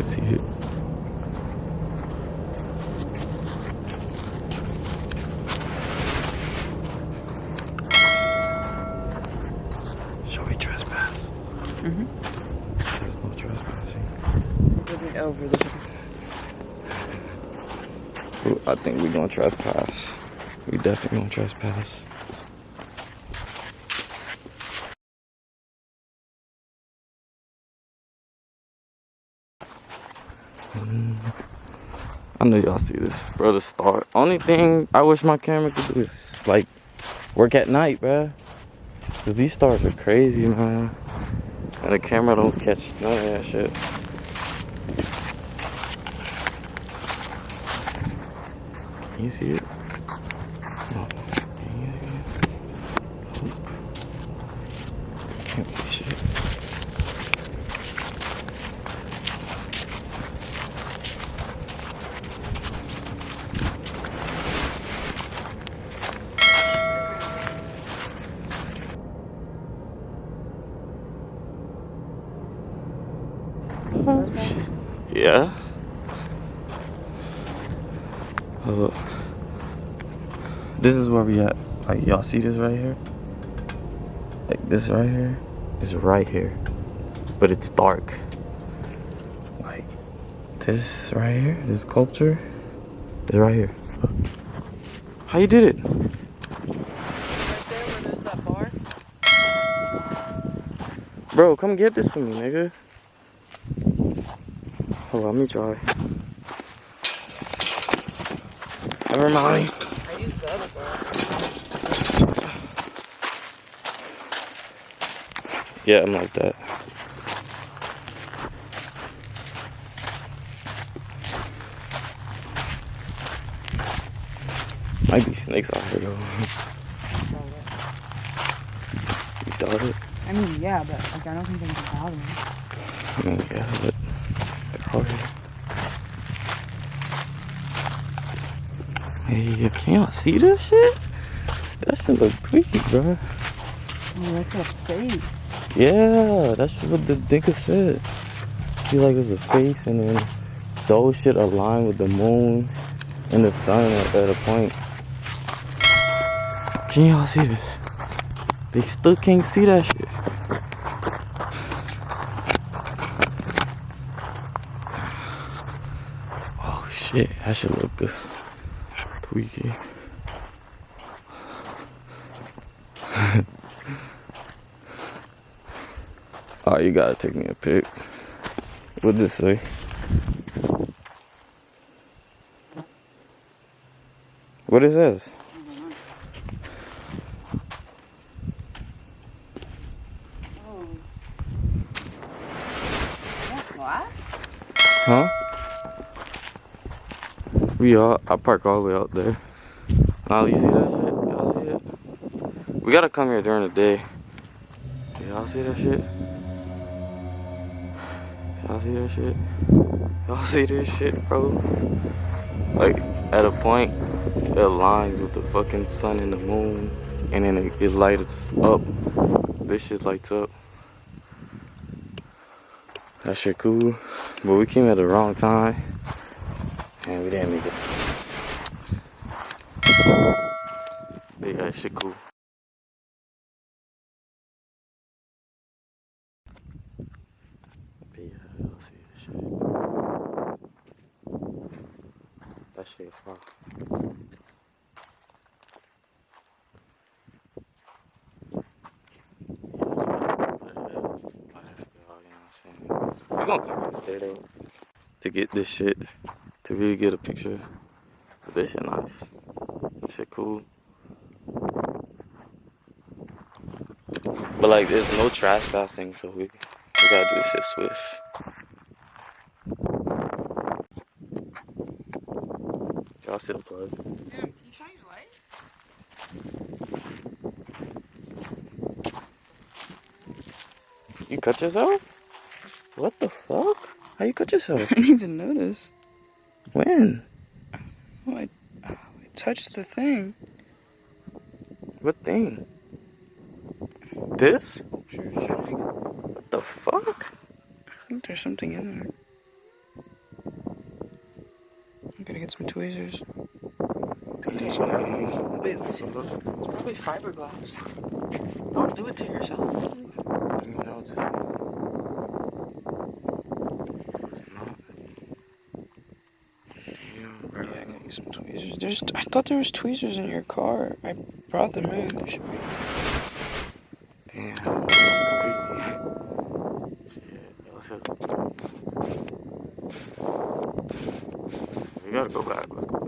can see it. Shall we trespass? Mm-hmm. There's no trespassing. Isn't over there. I think we're gonna trespass. We definitely gonna trespass. I know y'all see this, bro. The start. Only thing I wish my camera could do is like work at night, bro. Cause these stars are crazy, man. And the camera don't catch none of that shit. You see it? No. Can't see shit. Yeah. Oh, look. This is where we at. Like y'all see this right here? Like this right here is right here. But it's dark. Like this right here, this sculpture is right here. How you did it? Right. Bro, come get this for me, nigga. Hold on, let me try. Never mind. I used the other bar. Yeah, I'm like that. Might be snakes out here though. You doubt it? I mean, yeah, but like, I don't think they can bother me. I mean, yeah, but they're out here. Hey, you can y'all see this shit? That shit look tweaky, bro. Oh, that's a face. Yeah, that's what the nigga said. He like it's a face and then those shit align with the moon and the sun at, at a point. Can y'all see this? They still can't see that shit. Shit, that should look good. Tweaky. Oh, you gotta take me a pic. What this say? What is this? Oh. What? Huh? We are. I park all the way out there. You see that shit? Y'all see it? We gotta come here during the day. Y'all see that shit? Y'all see that shit? Y'all see this shit, bro? Like, at a point, it aligns with the fucking sun and the moon, and then it, it lights up. This shit lights up. That shit cool. But we came at the wrong time, and we didn't make it. But yeah, that shit cool. But yeah, y'all see this shit. That shit fire. We're gonna come back to get this shit to really get a picture. But this shit nice. This shit cool. But like, there's no trespassing, so we we gotta do this shit swift. Y'all see the plug? You cut yourself? What the fuck? How you cut yourself? I didn't even notice. When? Oh, I, oh, I touched the thing. What thing? This? Sure. What the fuck? I think there's something in there. I'm gonna get some tweezers. Tweezers. Wait, it's, it's probably fiberglass. Don't do it to yourself. No, just There's. I thought there was tweezers in your car. I brought them in. There should be. Damn. That's crazy. Shit. Let's go. We gotta go back. Let's go back.